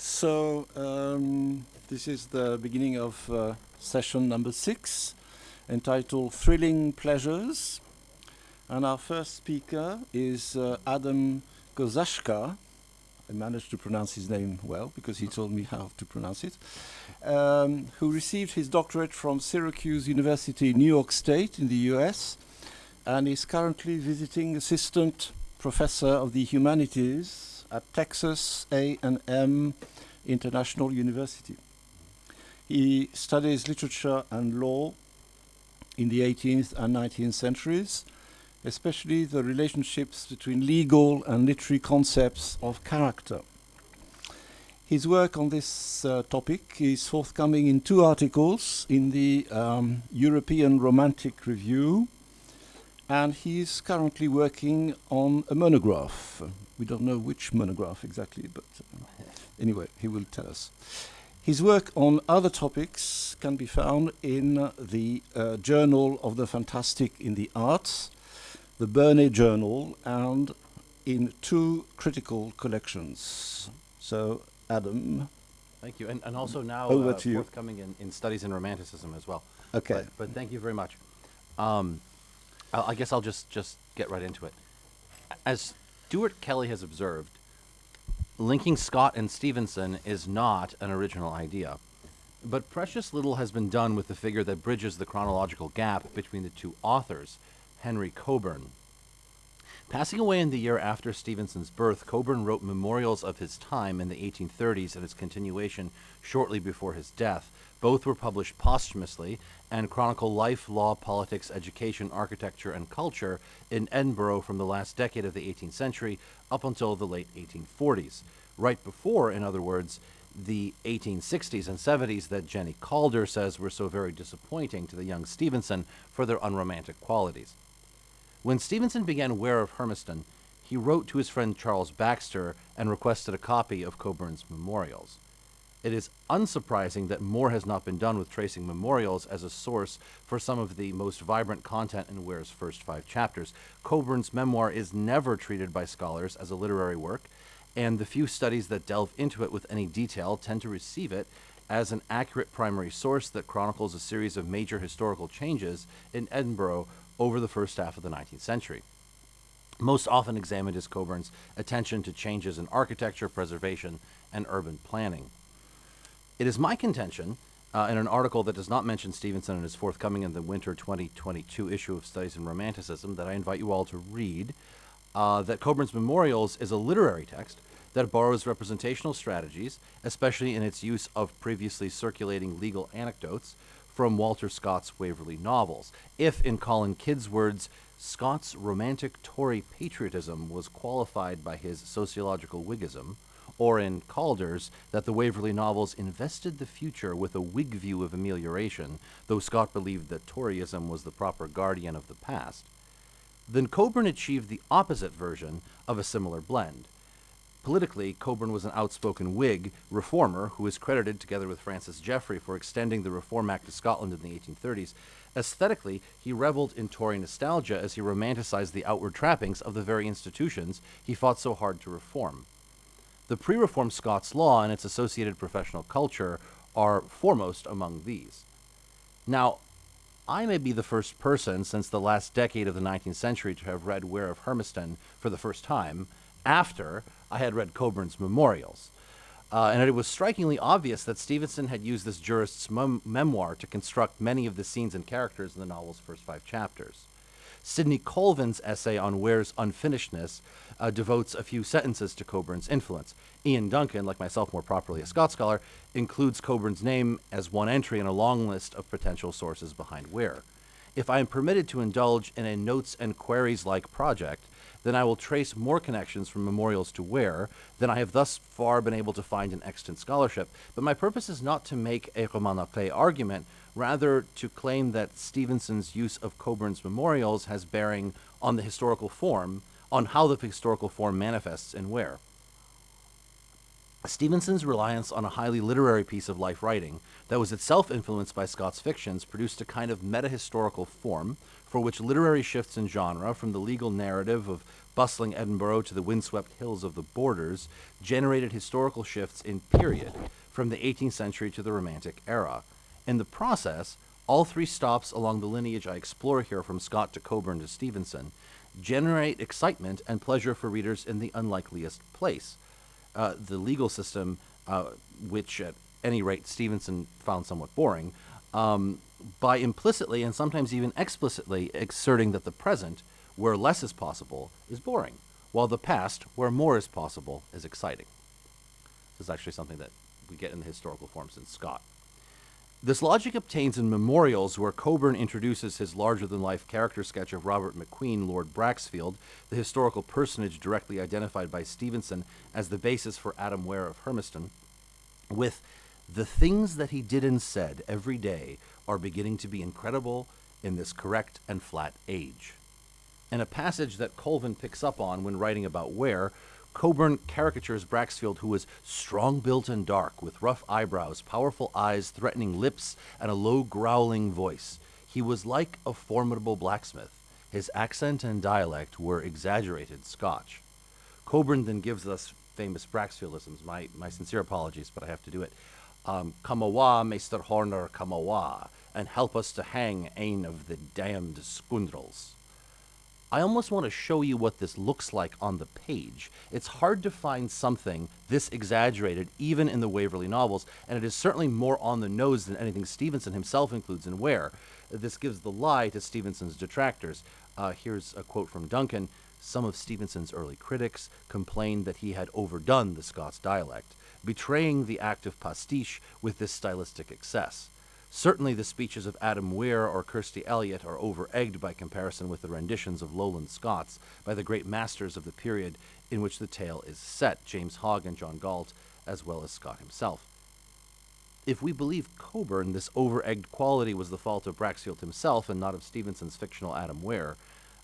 So um, this is the beginning of uh, session number six, entitled "Thrilling Pleasures," and our first speaker is uh, Adam Kozaszka. I managed to pronounce his name well because he told me how to pronounce it. Um, who received his doctorate from Syracuse University, New York State, in the U.S., and is currently visiting assistant professor of the humanities at Texas A&M International University. He studies literature and law in the 18th and 19th centuries, especially the relationships between legal and literary concepts of character. His work on this uh, topic is forthcoming in two articles in the um, European Romantic Review and he is currently working on a monograph. We don't know which monograph exactly, but uh, anyway, he will tell us. His work on other topics can be found in the uh, Journal of the Fantastic in the Arts, the Burney Journal, and in two critical collections. So, Adam. Thank you. And, and also now Over uh, to you. forthcoming in, in Studies in Romanticism as well. Okay. But, but thank you very much. Um, I, I guess I'll just, just get right into it. As Stuart Kelly has observed, linking Scott and Stevenson is not an original idea. But precious little has been done with the figure that bridges the chronological gap between the two authors, Henry Cockburn. Passing away in the year after Stevenson's birth, Cockburn wrote memorials of his time in the 1830s and its continuation shortly before his death. Both were published posthumously and chronicle life, law, politics, education, architecture, and culture in Edinburgh from the last decade of the 18th century up until the late 1840s. Right before, in other words, the 1860s and 70s that Jenni Calder says were so very disappointing to the young Stevenson for their unromantic qualities. When Stevenson began Weir of Hermiston, he wrote to his friend Charles Baxter and requested a copy of Cockburn's memorials. It is unsurprising that more has not been done with tracing memorials as a source for some of the most vibrant content in Weir's first five chapters. Cockburn's memoir is never treated by scholars as a literary work, and the few studies that delve into it with any detail tend to receive it as an accurate primary source that chronicles a series of major historical changes in Edinburgh over the first half of the 19th century. Most often examined is Cockburn's attention to changes in architecture, preservation, and urban planning. It is my contention, uh, in an article that does not mention Stevenson and is forthcoming in the winter 2022 issue of Studies in Romanticism, that I invite you all to read, uh, that Cockburn's Memorials is a literary text that borrows representational strategies, especially in its use of previously circulating legal anecdotes, from Walter Scott's Waverley novels. If, in Colin Kidd's words, Scott's romantic Tory patriotism was qualified by his sociological Whiggism, or in Calder's, that the Waverley novels invested the future with a Whig view of amelioration, though Scott believed that Toryism was the proper guardian of the past, then Cockburn achieved the opposite version of a similar blend. Politically, Cockburn was an outspoken Whig reformer who is credited, together with Francis Jeffrey, for extending the Reform Act to Scotland in the 1830s. Aesthetically, he reveled in Tory nostalgia as he romanticized the outward trappings of the very institutions he fought so hard to reform. The pre reform Scots law and its associated professional culture are foremost among these. Now, I may be the first person since the last decade of the 19th century to have read Weir of Hermiston for the first time after I had read Cockburn's Memorials. Uh, and it was strikingly obvious that Stevenson had used this jurist's mem- memoir to construct many of the scenes and characters in the novel's first five chapters. Sidney Colvin's essay on Weir's unfinishedness uh, devotes a few sentences to Cockburn's influence. Ian Duncan, like myself, more properly a Scott scholar, includes Cockburn's name as one entry in a long list of potential sources behind Weir. If I am permitted to indulge in a notes and queries like project, then I will trace more connections from memorials to Weir than I have thus far been able to find in extant scholarship. But my purpose is not to make a roman argument, rather to claim that Stevenson's use of Cockburn's memorials has bearing on the historical form, on how the historical form manifests in Weir. Stevenson's reliance on a highly literary piece of life writing that was itself influenced by Scott's fictions produced a kind of meta-historical form for which literary shifts in genre from the legal narrative of bustling Edinburgh to the windswept hills of the borders generated historical shifts in period from the 18th century to the Romantic era. In the process, all three stops along the lineage I explore here from Scott to Cockburn to Stevenson generate excitement and pleasure for readers in the unlikeliest place. Uh, the legal system, uh, which at any rate Stevenson found somewhat boring, um, by implicitly and sometimes even explicitly asserting that the present, where less is possible, is boring, while the past, where more is possible, is exciting. This is actually something that we get in the historical forms in Scott. This logic obtains in Memorials, where Cockburn introduces his larger than life character sketch of Robert McQueen, Lord Braxfield, the historical personage directly identified by Stevenson as the basis for Adam Weir of Hermiston, with the things that he did and said every day are beginning to be incredible in this correct and flat age. In a passage that Colvin picks up on when writing about Weir, Cockburn caricatures Braxfield, who was strong built and dark, with rough eyebrows, powerful eyes, threatening lips, and a low growling voice. He was like a formidable blacksmith. His accent and dialect were exaggerated Scotch. Cockburn then gives us famous Braxfieldisms. My, my sincere apologies, but I have to do it. Um, come awa, Mr. Horner, and help us to hang ane of the damned scoundrels. I almost want to show you what this looks like on the page. It's hard to find something this exaggerated, even in the Waverley novels, and it is certainly more on the nose than anything Stevenson himself includes in Weir. This gives the lie to Stevenson's detractors. Uh, here's a quote from Duncan. Some of Stevenson's early critics complained that he had overdone the Scots dialect, betraying the act of pastiche with this stylistic excess. Certainly, the speeches of Adam Weir or Kirstie Elliott are over-egged by comparison with the renditions of Lowland Scots by the great masters of the period in which the tale is set, James Hogg and John Galt, as well as Scott himself. If we believe Cockburn, this over-egged quality was the fault of Braxfield himself and not of Stevenson's fictional Adam Weir.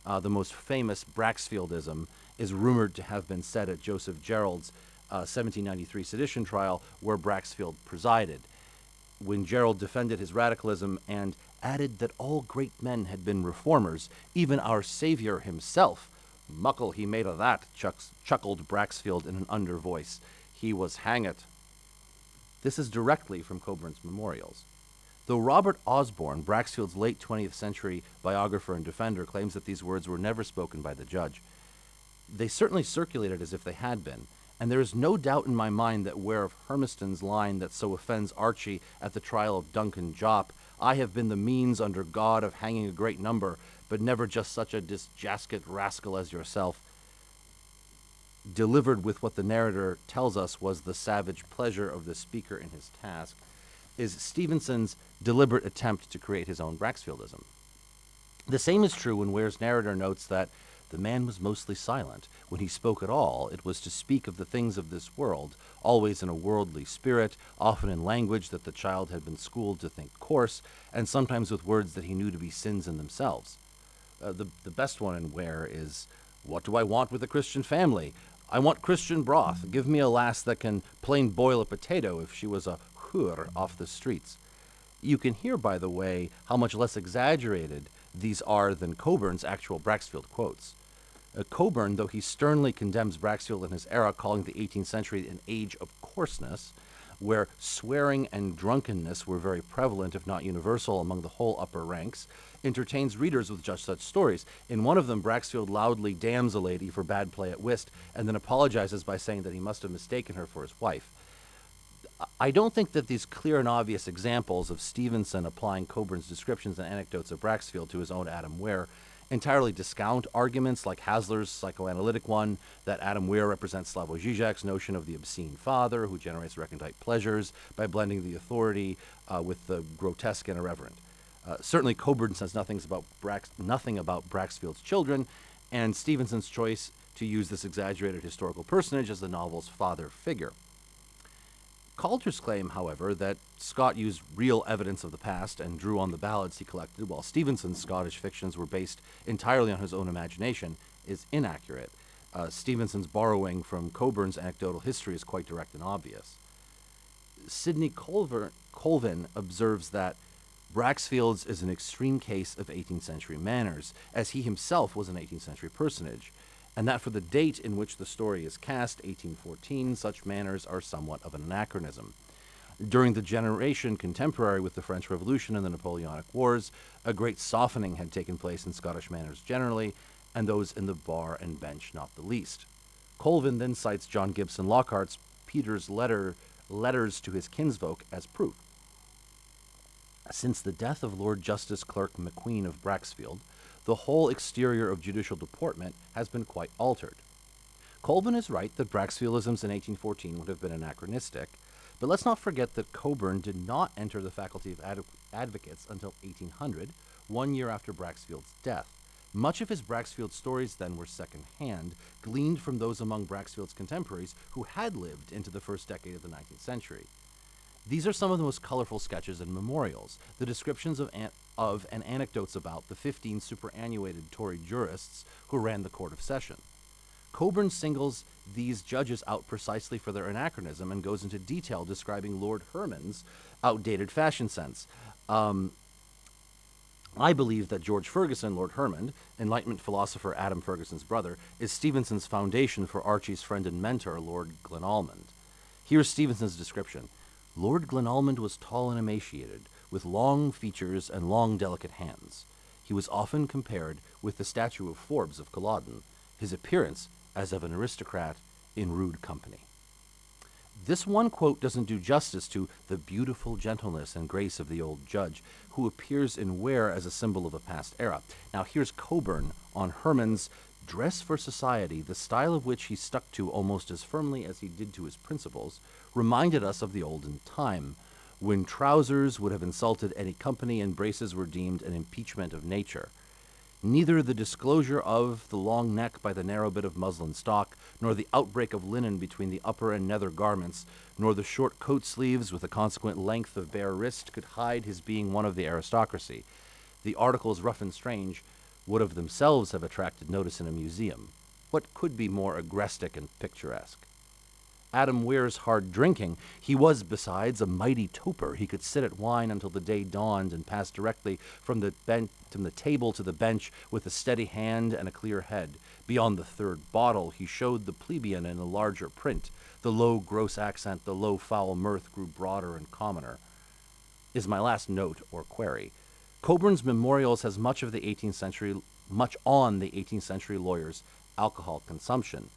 Uh, the most famous Braxfieldism is rumored to have been said at Joseph Gerrald's uh, 1793 sedition trial, where Braxfield presided when Gerrald defended his radicalism and added that all great men had been reformers, even our Savior himself. Muckle he made of that, chucks, chuckled Braxfield in an under voice. He was hangit. This is directly from Cockburn's memorials. Though Robert Osborne, Braxfield's late 20th century biographer and defender, claims that these words were never spoken by the judge, they certainly circulated as if they had been, and there is no doubt in my mind that Weir of Hermiston's line that so offends Archie at the trial of Duncan Jopp, I have been the means under God of hanging a great number, but never just such a disjasket rascal as yourself, delivered with what the narrator tells us was the savage pleasure of the speaker in his task, is Stevenson's deliberate attempt to create his own Braxfieldism. The same is true when Weir's narrator notes that the man was mostly silent. When he spoke at all, it was to speak of the things of this world, always in a worldly spirit, often in language that the child had been schooled to think coarse, and sometimes with words that he knew to be sins in themselves. Uh, the, the best one in Weir is, What do I want with a Christian family? I want Christian broth. Give me a lass that can plain boil a potato if she was a hoor off the streets. You can hear, by the way, how much less exaggerated these are than Cockburn's actual Braxfield quotes. Uh, Cockburn, though he sternly condemns Braxfield and his era, calling the 18th century an age of coarseness, where swearing and drunkenness were very prevalent, if not universal, among the whole upper ranks, entertains readers with just such stories. In one of them, Braxfield loudly damns a lady for bad play at whist, and then apologizes by saying that he must have mistaken her for his wife. I don't think that these clear and obvious examples of Stevenson applying Cockburn's descriptions and anecdotes of Braxfield to his own Adam Weir entirely discount arguments like Haslar's psychoanalytic one that Adam Weir represents Slavoj Žižek's notion of the obscene father who generates recondite pleasures by blending the authority uh, with the grotesque and irreverent. Uh, certainly, Cockburn says about, Brax, nothing about Braxfield's children, and Stevenson's choice to use this exaggerated historical personage as the novel's father figure. Coulter's claim, however, that Scott used real evidence of the past and drew on the ballads he collected, while Stevenson's Scottish fictions were based entirely on his own imagination, is inaccurate. Uh, Stevenson's borrowing from Cockburn's anecdotal history is quite direct and obvious. Sidney Colver, Colvin observes that Braxfield's is an extreme case of 18th century manners, as he himself was an 18th century personage. And that for the date in which the story is cast, 1814, such manners are somewhat of an anachronism. During the generation contemporary with the French Revolution and the Napoleonic Wars, a great softening had taken place in Scottish manners generally, and those in the bar and bench not the least. Colvin then cites John Gibson Lockhart's Peter's letter, letters to his kinsfolk as proof. Since the death of Lord Justice Clerk McQueen of Braxfield, the whole exterior of judicial deportment has been quite altered. Colvin is right that Braxfieldisms in 1814 would have been anachronistic, but let's not forget that Cockburn did not enter the Faculty of Ad- Advocates until 1800, one year after Braxfield's death. Much of his Braxfield stories then were second-hand, gleaned from those among Braxfield's contemporaries who had lived into the first decade of the 19th century. These are some of the most colorful sketches and memorials, the descriptions of, an- of and anecdotes about the 15 superannuated Tory jurists who ran the Court of Session. Cockburn singles these judges out precisely for their anachronism and goes into detail describing Lord Hermand's outdated fashion sense. Um, I believe that George Ferguson, Lord Hermand, Enlightenment philosopher Adam Ferguson's brother, is Stevenson's foundation for Archie's friend and mentor, Lord Glenalmond. Here's Stevenson's description Lord Glenalmond was tall and emaciated, with long features and long, delicate hands. He was often compared with the statue of Forbes of Culloden, his appearance as of an aristocrat in rude company. This one quote doesn't do justice to the beautiful gentleness and grace of the old judge, who appears in Weir as a symbol of a past era. Now, here's Cockburn on Hermand's dress for society, the style of which he stuck to almost as firmly as he did to his principles, reminded us of the olden time, when trousers would have insulted any company and braces were deemed an impeachment of nature. Neither the disclosure of the long neck by the narrow bit of muslin stock, nor the outbreak of linen between the upper and nether garments, nor the short coat sleeves with a consequent length of bare wrist could hide his being one of the aristocracy. The articles rough and strange would of themselves have attracted notice in a museum. What could be more agrestic and picturesque? Adam Weir's hard drinking. He was, besides, a mighty toper. He could sit at wine until the day dawned and pass directly from the, ben- from the table to the bench with a steady hand and a clear head. Beyond the third bottle, he showed the plebeian in a larger print. The low, gross accent, the low, foul mirth grew broader and commoner. Is my last note or query. Cockburn's Memorials has much of the 18th century, much on the 18th century lawyer's alcohol consumption.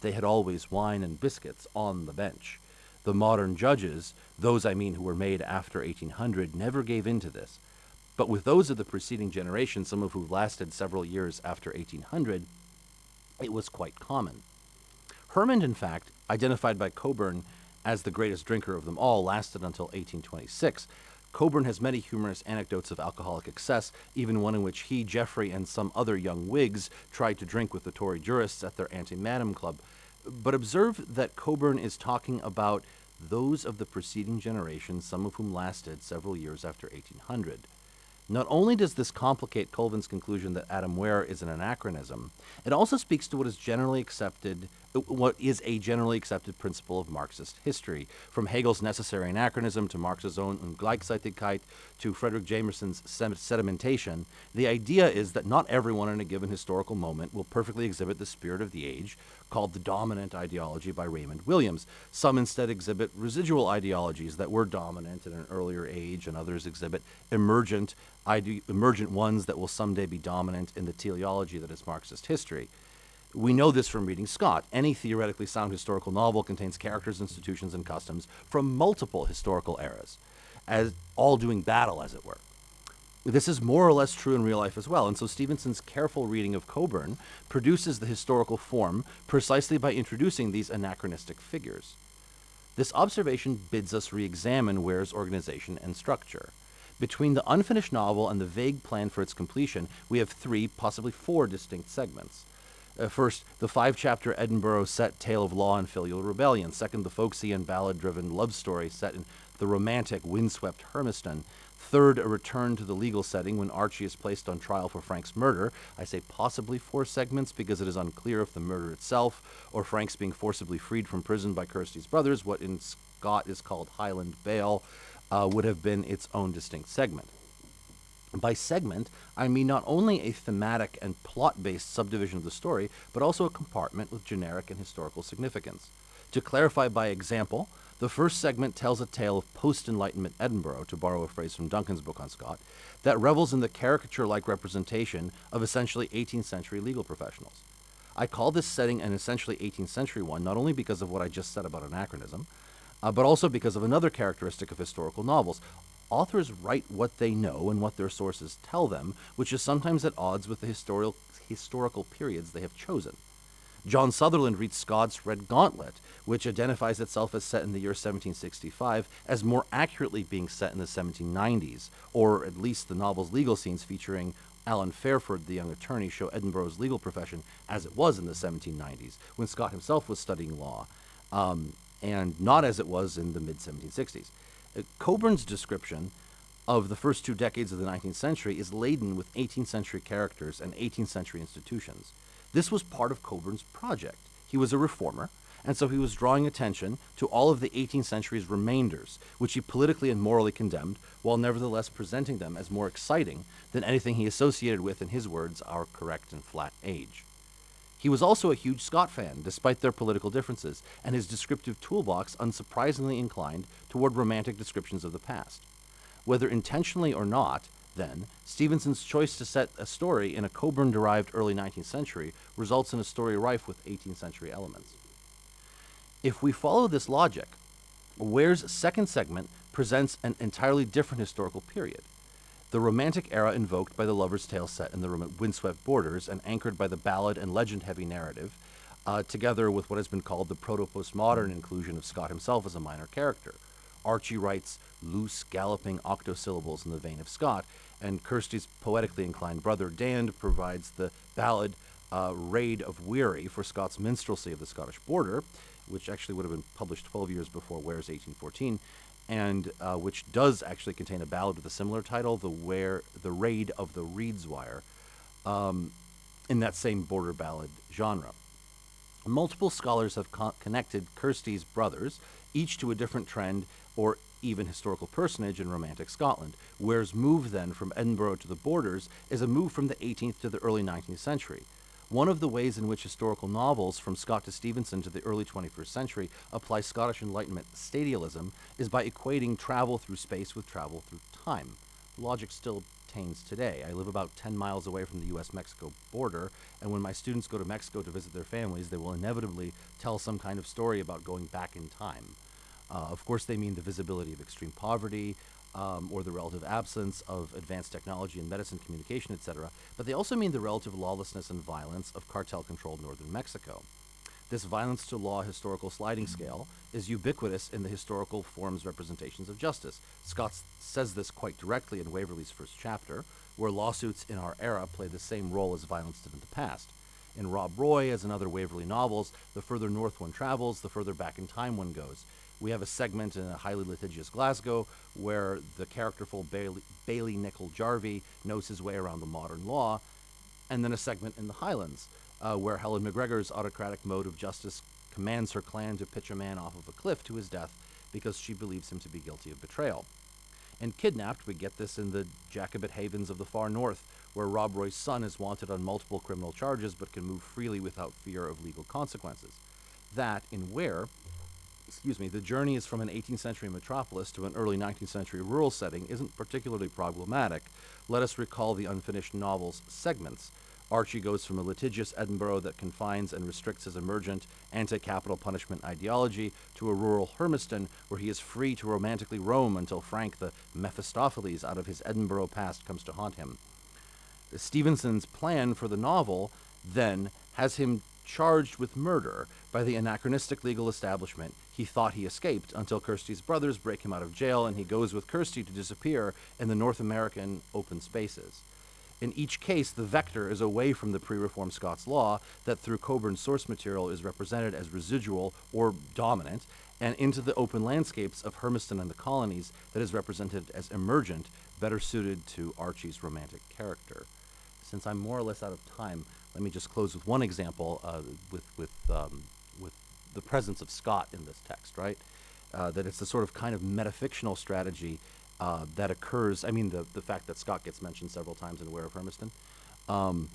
They had always wine and biscuits on the bench. The modern judges, those I mean who were made after 1800, never gave in to this. But with those of the preceding generation, some of who lasted several years after 1800, it was quite common. Hermand, in fact, identified by Cockburn as the greatest drinker of them all, lasted until 1826. Cockburn has many humorous anecdotes of alcoholic excess, even one in which he, Jeffrey, and some other young Whigs tried to drink with the Tory jurists at their Antemanum club. But observe that Cockburn is talking about those of the preceding generation, some of whom lasted several years after 1800. Not only does this complicate Colvin's conclusion that Adam Weir is an anachronism, it also speaks to what is generally accepted Uh, what is a generally accepted principle of Marxist history, from Hegel's necessary anachronism to Marx's own Ungleichzeitigkeit to Fredric Jameson's sedimentation. The idea is that not everyone in a given historical moment will perfectly exhibit the spirit of the age, called the dominant ideology by Raymond Williams. Some instead exhibit residual ideologies that were dominant in an earlier age, and others exhibit emergent, emergent ones that will someday be dominant in the teleology that is Marxist history. We know this from reading Scott. Any theoretically sound historical novel contains characters, institutions, and customs from multiple historical eras, as all doing battle, as it were. This is more or less true in real life as well, and so Stevenson's careful reading of Cockburn produces the historical form precisely by introducing these anachronistic figures. This observation bids us re examine Weir's organization and structure. Between the unfinished novel and the vague plan for its completion, we have three, possibly four distinct segments. Uh, first, the five chapter Edinburgh set tale of law and filial rebellion. Second, the folksy and ballad driven love story set in the romantic, windswept Hermiston. Third, a return to the legal setting when Archie is placed on trial for Frank's murder. I say possibly four segments because it is unclear if the murder itself or Frank's being forcibly freed from prison by Kirstie's brothers, what in Scott is called Highland bail, uh, would have been its own distinct segment. By segment, I mean not only a thematic and plot based subdivision of the story, but also a compartment with generic and historical significance. To clarify by example, the first segment tells a tale of post Enlightenment Edinburgh, to borrow a phrase from Duncan's book on Scott, that revels in the caricature like representation of essentially 18th century legal professionals. I call this setting an essentially 18th century one, not only because of what I just said about anachronism, uh, but also because of another characteristic of historical novels. Authors write what they know and what their sources tell them, which is sometimes at odds with the historical, historical periods they have chosen. John Sutherland reads Scott's Redgauntlet, which identifies itself as set in the year 1765, as more accurately being set in the 1790s, or at least the novel's legal scenes featuring Alan Fairford, the young attorney, show Edinburgh's legal profession as it was in the 1790s, when Scott himself was studying law, um, and not as it was in the mid 1760s. Cockburn's description of the first two decades of the 19th century is laden with 18th century characters and 18th century institutions. This was part of Cockburn's project. He was a reformer, and so he was drawing attention to all of the 18th century's remainders, which he politically and morally condemned, while nevertheless presenting them as more exciting than anything he associated with, in his words, our correct and flat age. He was also a huge Scott fan, despite their political differences, and his descriptive toolbox unsurprisingly inclined toward romantic descriptions of the past. Whether intentionally or not, then, Stevenson's choice to set a story in a Cockburn derived early 19th century results in a story rife with 18th century elements. If we follow this logic, Weir's second segment presents an entirely different historical period. The Romantic era invoked by the lover's tale set in the windswept borders and anchored by the ballad and legend heavy narrative, uh, together with what has been called the proto postmodern inclusion of Scott himself as a minor character. Archie writes loose, galloping octosyllables in the vein of Scott, and Kirstie's poetically inclined brother Dand provides the ballad uh, Raid of Weary for Scott's minstrelsy of the Scottish border, which actually would have been published 12 years before Weir's 1814, and uh, which does actually contain a ballad with a similar title, the Ware, the Raid of the Reidswire, um, in that same border ballad genre. Multiple scholars have co- connected Kirstie's brothers, each to a different trend or even historical personage in Romantic Scotland. Weir's move then from Edinburgh to the borders is a move from the 18th to the early 19th century. One of the ways in which historical novels from Scott to Stevenson to the early 21st century apply Scottish Enlightenment stadialism is by equating travel through space with travel through time. The logic still obtains today. I live about 10 miles away from the US Mexico border, and when my students go to Mexico to visit their families, they will inevitably tell some kind of story about going back in time. Uh, of course, they mean the visibility of extreme poverty um, or the relative absence of advanced technology and medicine, communication, etc., but they also mean the relative lawlessness and violence of cartel controlled northern Mexico. This violence to law historical sliding scale is ubiquitous in the historical forms representations of justice. Scott says this quite directly in Waverley's first chapter, where lawsuits in our era play the same role as violence did in the past. In Rob Roy, as in other Waverley novels, the further north one travels, the further back in time one goes. We have a segment in a highly litigious Glasgow where the characterful Bailie, Bailie Jarvie knows his way around the modern law, and then a segment in the Highlands uh, where Helen McGregor's autocratic mode of justice commands her clan to pitch a man off of a cliff to his death because she believes him to be guilty of betrayal. And kidnapped, we get this in the Jacobite havens of the far north, where Rob Roy's son is wanted on multiple criminal charges but can move freely without fear of legal consequences. That, in Ware, excuse me, the journey is from an 18th century metropolis to an early 19th century rural setting isn't particularly problematic. Let us recall the unfinished novel's segments. Archie goes from a litigious Edinburgh that confines and restricts his emergent anti capital punishment ideology to a rural Hermiston where he is free to romantically roam until Frank, the Mephistopheles out of his Edinburgh past, comes to haunt him. Stevenson's plan for the novel then has him charged with murder by the anachronistic legal establishment he thought he escaped until Kirstie's brothers break him out of jail and he goes with Kirstie to disappear in the North American open spaces. In each case, the vector is away from the pre reform Scots law that through Cockburn's source material is represented as residual or dominant, and into the open landscapes of Hermiston and the colonies that is represented as emergent, better suited to Archie's romantic character. Since I'm more or less out of time, let me just close with one example uh, with, with um, the presence of Scott in this text, right? Uh, that it's a sort of kind of metafictional strategy uh, that occurs. I mean, the, the fact that Scott gets mentioned several times in Weir of Hermiston, um,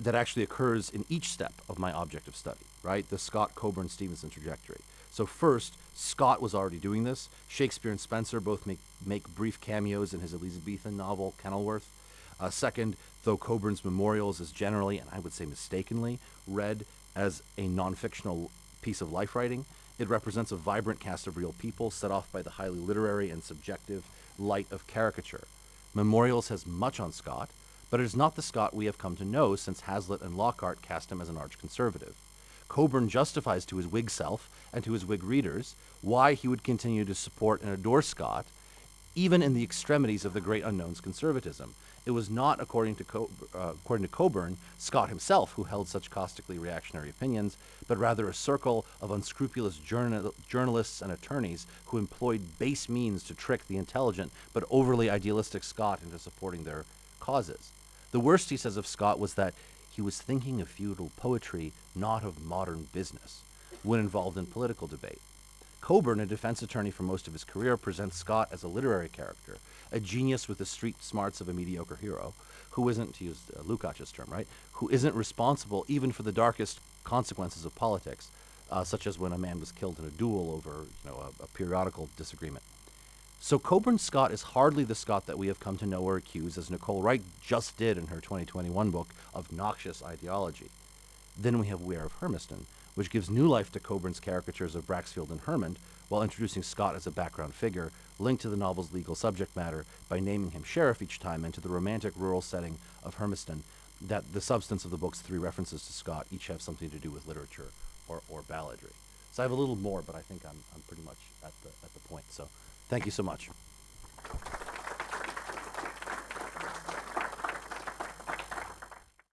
that actually occurs in each step of my object of study, right? The Scott, Cockburn, Stevenson trajectory. So first, Scott was already doing this. Shakespeare and Spenser both make, make brief cameos in his Elizabethan novel, Kenilworth. Uh, second, though Cockburn's Memorials is generally, and I would say mistakenly, read as a non-fictional piece of life writing, it represents a vibrant cast of real people set off by the highly literary and subjective light of caricature. Memorials has much on Scott, but it is not the Scott we have come to know since Hazlitt and Lockhart cast him as an arch conservative. Cockburn justifies to his Whig self and to his Whig readers why he would continue to support and adore Scott, even in the extremities of the great unknown's conservatism. It was not, according to, Co- uh, according to Cockburn, Scott himself who held such caustically reactionary opinions, but rather a circle of unscrupulous journal- journalists and attorneys who employed base means to trick the intelligent but overly idealistic Scott into supporting their causes. The worst, he says, of Scott was that he was thinking of feudal poetry, not of modern business, when involved in political debate. Cockburn, a defense attorney for most of his career, presents Scott as a literary character, a genius with the street smarts of a mediocre hero, who isn't, to use uh, Lukács's term, right, who isn't responsible even for the darkest consequences of politics, uh, such as when a man was killed in a duel over, you know, a, a periodical disagreement. So Cockburn Scott is hardly the Scott that we have come to know or accuse, as Nicole Wright just did in her 2021 book, of noxious ideology. Then we have Weir of Hermiston, which gives new life to Cockburn's caricatures of Braxfield and Hermand, while introducing Scott as a background figure, linked to the novel's legal subject matter by naming him sheriff each time and to the romantic rural setting of Hermiston, that the substance of the book's three references to Scott each have something to do with literature or, or balladry. So I have a little more, but I think I'm, I'm pretty much at the, at the point. So thank you so much.